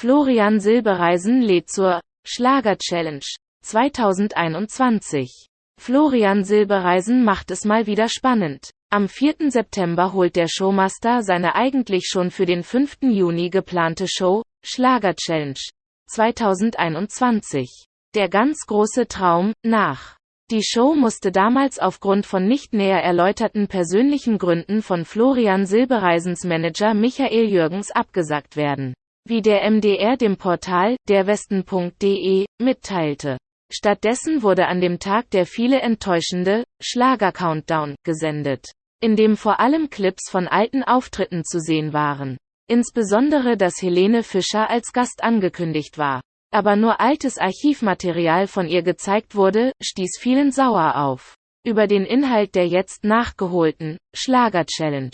Florian Silbereisen lädt zur Schlager-Challenge 2021. Florian Silbereisen macht es mal wieder spannend. Am 4. September holt der Showmaster seine eigentlich schon für den 5. Juni geplante Show Schlager Challenge 2021. Der ganz große Traum nach. Die Show musste damals aufgrund von nicht näher erläuterten persönlichen Gründen von Florian Silbereisens Manager Michael Jürgens abgesagt werden wie der MDR dem Portal derwesten.de mitteilte. Stattdessen wurde an dem Tag der viele enttäuschende Schlager-Countdown gesendet, in dem vor allem Clips von alten Auftritten zu sehen waren. Insbesondere dass Helene Fischer als Gast angekündigt war. Aber nur altes Archivmaterial von ihr gezeigt wurde, stieß vielen sauer auf. Über den Inhalt der jetzt nachgeholten Schlager-Challenge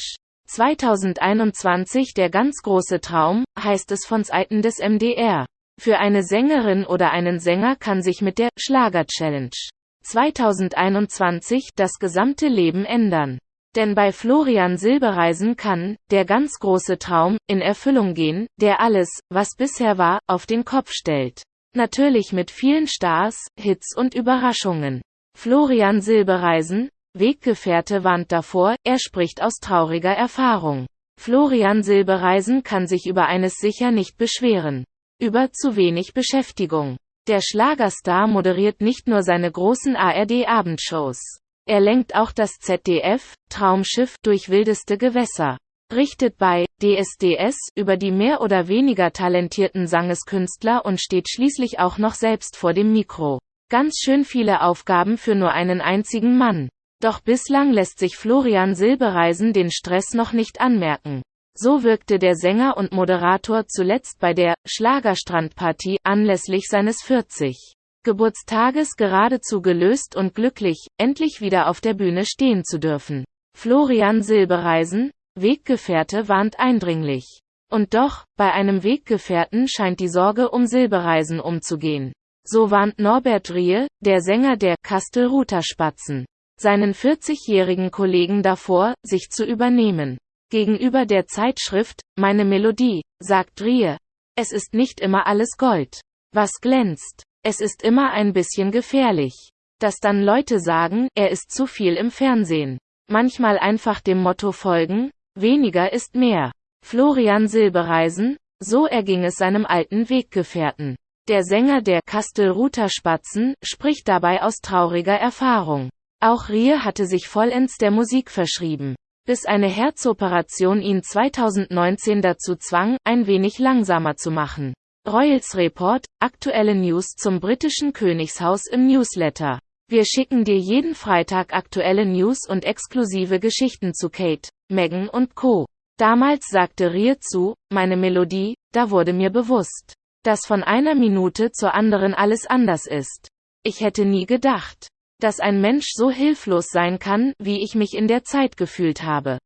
2021 Der ganz große Traum, heißt es von Seiten des MDR. Für eine Sängerin oder einen Sänger kann sich mit der Schlager-Challenge 2021 das gesamte Leben ändern. Denn bei Florian Silbereisen kann der ganz große Traum in Erfüllung gehen, der alles, was bisher war, auf den Kopf stellt. Natürlich mit vielen Stars, Hits und Überraschungen. Florian Silbereisen, Weggefährte warnt davor, er spricht aus trauriger Erfahrung. Florian Silbereisen kann sich über eines sicher nicht beschweren. Über zu wenig Beschäftigung. Der Schlagerstar moderiert nicht nur seine großen ARD-Abendshows. Er lenkt auch das ZDF, Traumschiff, durch wildeste Gewässer. Richtet bei DSDS über die mehr oder weniger talentierten Sangeskünstler und steht schließlich auch noch selbst vor dem Mikro. Ganz schön viele Aufgaben für nur einen einzigen Mann. Doch bislang lässt sich Florian Silbereisen den Stress noch nicht anmerken. So wirkte der Sänger und Moderator zuletzt bei der Schlagerstrandparty anlässlich seines 40. Geburtstages geradezu gelöst und glücklich, endlich wieder auf der Bühne stehen zu dürfen. Florian Silbereisen, Weggefährte warnt eindringlich. Und doch, bei einem Weggefährten scheint die Sorge um Silbereisen umzugehen. So warnt Norbert Rie, der Sänger der Kastelruther Spatzen seinen 40-jährigen Kollegen davor, sich zu übernehmen. Gegenüber der Zeitschrift Meine Melodie, sagt Rie, es ist nicht immer alles Gold. Was glänzt. Es ist immer ein bisschen gefährlich. Dass dann Leute sagen, er ist zu viel im Fernsehen. Manchmal einfach dem Motto folgen, weniger ist mehr. Florian Silbereisen, so erging es seinem alten Weggefährten. Der Sänger der Kastelruther Spatzen spricht dabei aus trauriger Erfahrung. Auch Rie hatte sich vollends der Musik verschrieben, bis eine Herzoperation ihn 2019 dazu zwang, ein wenig langsamer zu machen. Royals Report, aktuelle News zum britischen Königshaus im Newsletter. Wir schicken dir jeden Freitag aktuelle News und exklusive Geschichten zu Kate, Meghan und Co. Damals sagte Rie zu, meine Melodie, da wurde mir bewusst, dass von einer Minute zur anderen alles anders ist. Ich hätte nie gedacht dass ein Mensch so hilflos sein kann, wie ich mich in der Zeit gefühlt habe.